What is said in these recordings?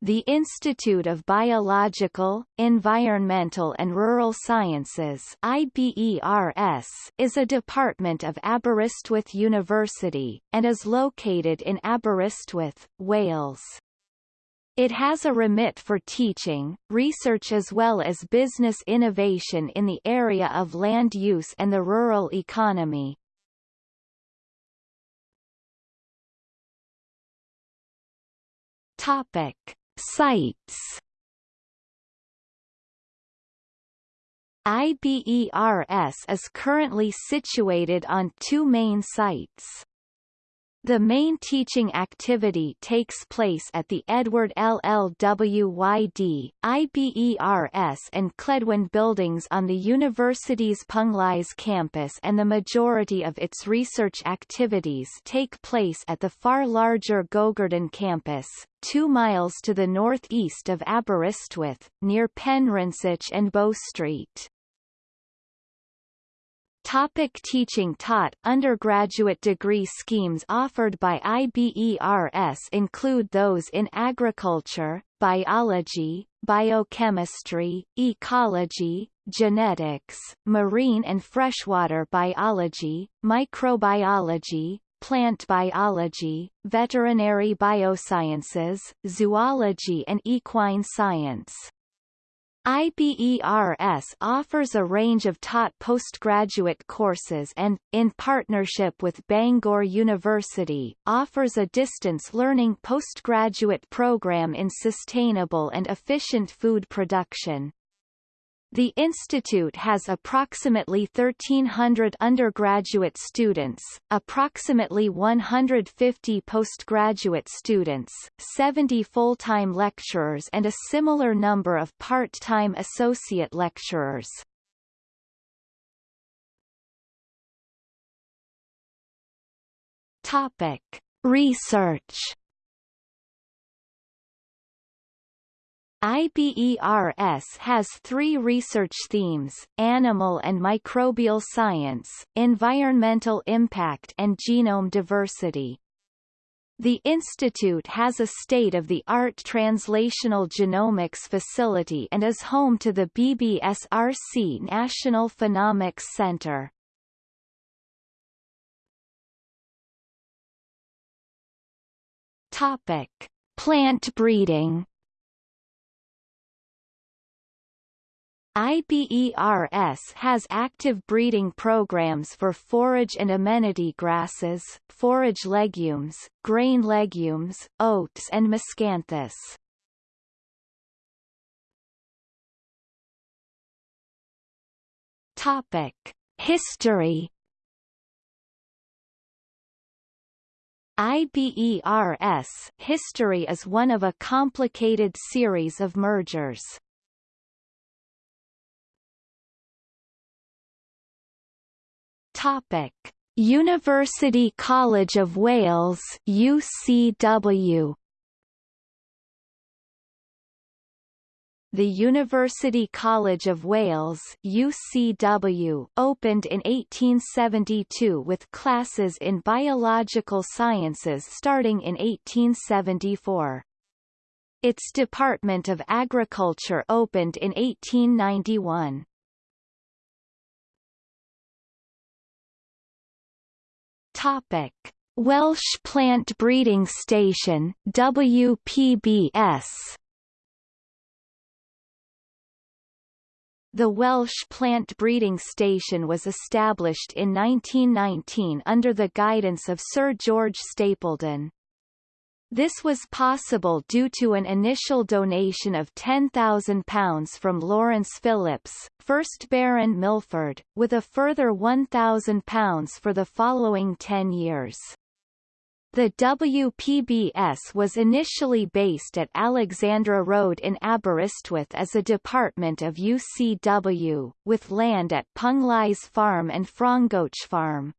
The Institute of Biological, Environmental and Rural Sciences IBERS is a department of Aberystwyth University, and is located in Aberystwyth, Wales. It has a remit for teaching, research as well as business innovation in the area of land use and the rural economy. Topic. Sites IBERS is currently situated on two main sites. The main teaching activity takes place at the Edward LLWYD, IBERS and Cledwyn buildings on the university's Penglais campus and the majority of its research activities take place at the far larger Gogerddan campus, two miles to the northeast of Aberystwyth, near Penrhyncoch and Bow Street. Topic teaching taught Undergraduate degree schemes offered by IBERS include those in agriculture, biology, biochemistry, ecology, genetics, marine and freshwater biology, microbiology, plant biology, veterinary biosciences, zoology and equine science. IBERS offers a range of taught postgraduate courses and, in partnership with Bangor University, offers a distance learning postgraduate program in sustainable and efficient food production. The institute has approximately 1,300 undergraduate students, approximately 150 postgraduate students, 70 full-time lecturers and a similar number of part-time associate lecturers. Topic. Research IBERS has three research themes, animal and microbial science, environmental impact and genome diversity. The institute has a state-of-the-art translational genomics facility and is home to the BBSRC National Phenomics Center. Topic. Plant breeding IBERS has active breeding programs for forage and amenity grasses, forage legumes, grain legumes, oats and miscanthus. Topic: History IBERS history is one of a complicated series of mergers. Topic: University College of Wales UCW The University College of Wales UCW opened in 1872 with classes in biological sciences starting in 1874. Its Department of Agriculture opened in 1891. Topic: Welsh Plant Breeding Station WPBS. The Welsh Plant Breeding Station was established in 1919 under the guidance of Sir George Stapledon. This was possible due to an initial donation of £10,000 from Lawrence Phillips, 1st Baron Milford, with a further £1,000 for the following 10 years. The WPBS was initially based at Alexandra Road in Aberystwyth as a department of UCW, with land at Penglais Farm and Frongoch Farm.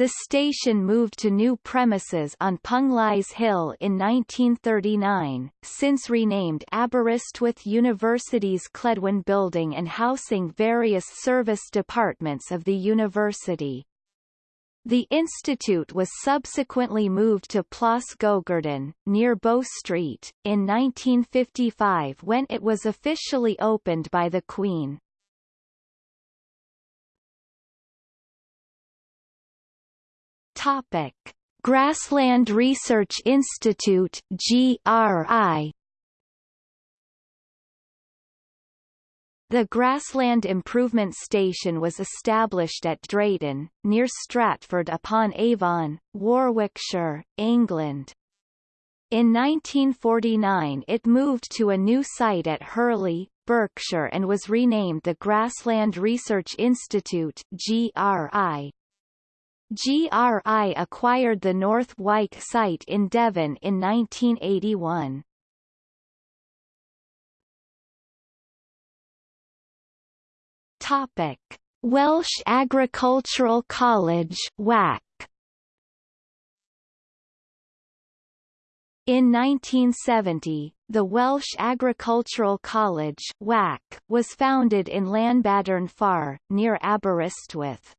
The station moved to new premises on Penglais Hill in 1939, since renamed Aberystwyth University's Cledwyn Building and housing various service departments of the university. The institute was subsequently moved to Plas Gogerddan, near Bow Street, in 1955 when it was officially opened by the Queen. Topic: Grassland Research Institute (GRI). The Grassland Improvement Station was established at Drayton, near Stratford upon Avon, Warwickshire, England. In 1949 it moved to a new site at Hurley, Berkshire and was renamed the Grassland Research Institute GRI. GRI acquired the North Wyke site in Devon in 1981. Topic: Welsh Agricultural College (WAC). In 1970, the Welsh Agricultural College (WAC) was founded in Llanbadarn Fawr, near Aberystwyth.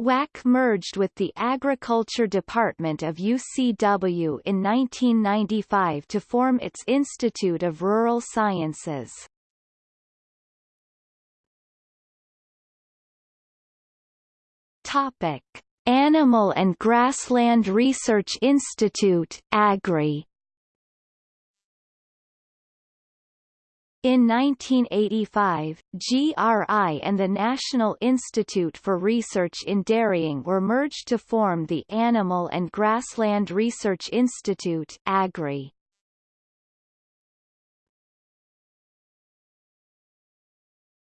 WAC merged with the Agriculture Department of UCW in 1995 to form its Institute of Rural Sciences. Topic: Animal and Grassland Research Institute (AGRI). In 1985, GRI and the National Institute for Research in Dairying were merged to form the Animal and Grassland Research Institute AGRI.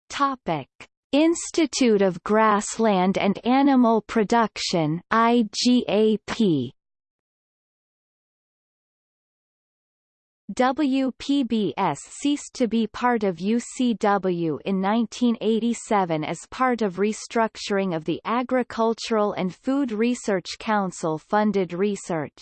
Topic: Institute of Grassland and Animal Production IGAP WPBS ceased to be part of UCW in 1987 as part of restructuring of the Agricultural and Food Research Council funded research.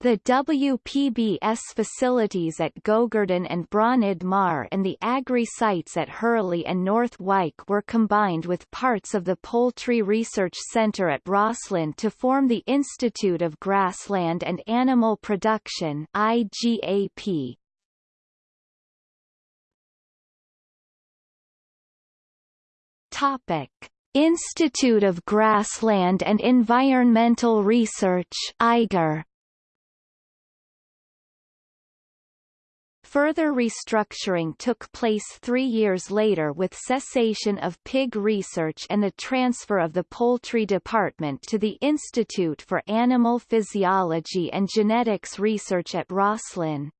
The WPBS facilities at Gogerddan and Bronydd Mawr and the agri sites at Hurley and North Wyke were combined with parts of the Poultry Research Centre at Roslin to form the Institute of Grassland and Animal Production IGAP. Topic. Institute of Grassland and Environmental Research IGER Further restructuring took place three years later with cessation of pig research and the transfer of the poultry department to the Institute for Animal Physiology and Genetics Research at Roslin.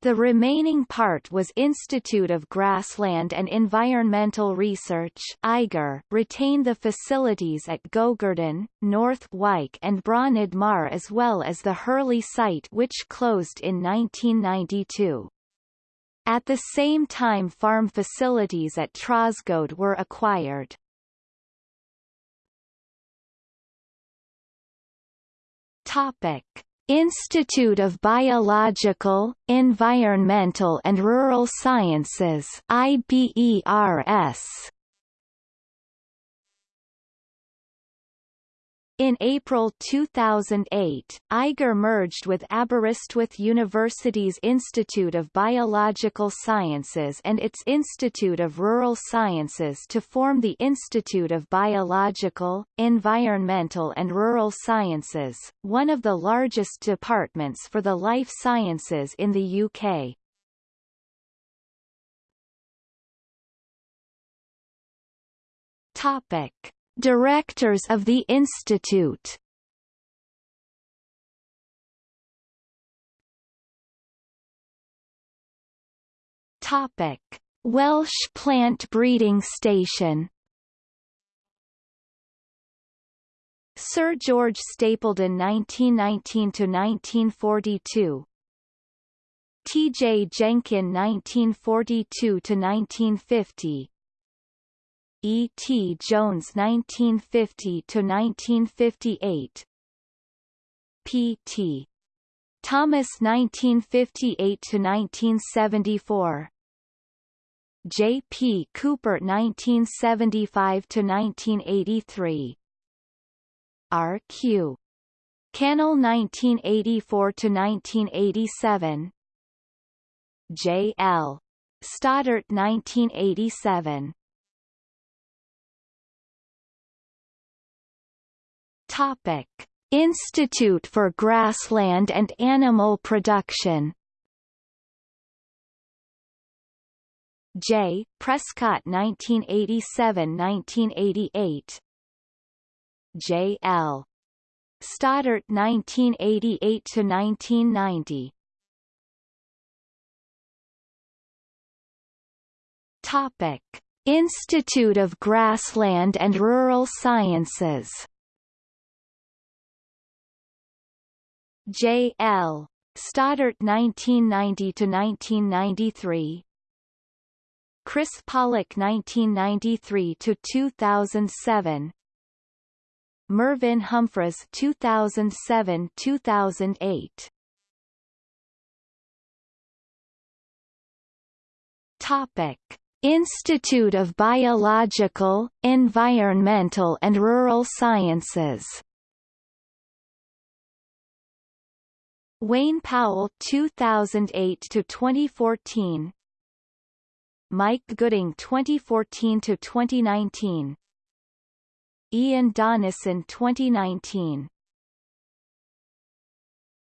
The remaining part was Institute of Grassland and Environmental Research IGER, retained the facilities at Gogerddan, North Wyke and Bronydd Mawr as well as the Hurley site which closed in 1992. At the same time farm facilities at Trosgoed were acquired. Topic. Institute of Biological, Environmental and Rural Sciences IBERS In April 2008, IGER merged with Aberystwyth University's Institute of Biological Sciences and its Institute of Rural Sciences to form the Institute of Biological, Environmental and Rural Sciences, one of the largest departments for the life sciences in the UK. Topic. Directors of the Institute Topic: Welsh Plant Breeding Station. Sir George Stapledon 1919 to 1942. T. J. Jenkin 1942 to 1950. E. T. Jones 1950 to 1958 P. T. Thomas 1958 to 1974 J. P. Cooper 1975 to 1983 R.Q. Cannell 1984 to 1987 J.L. Stoddart 1987 Topic Institute for Grassland and Animal Production J. Prescott 1987–1988 J. L. Stoddart 1988–1990 Topic. Institute of Grassland and Rural Sciences J. L. Stoddart 1990–1993 Chris Pollock 1993–2007 Mervyn Humphreys 2007–2008 Topic Institute of Biological, Environmental and Rural Sciences Wayne Powell 2008 to 2014 Mike Gooding 2014 to 2019 Ian Donnison 2019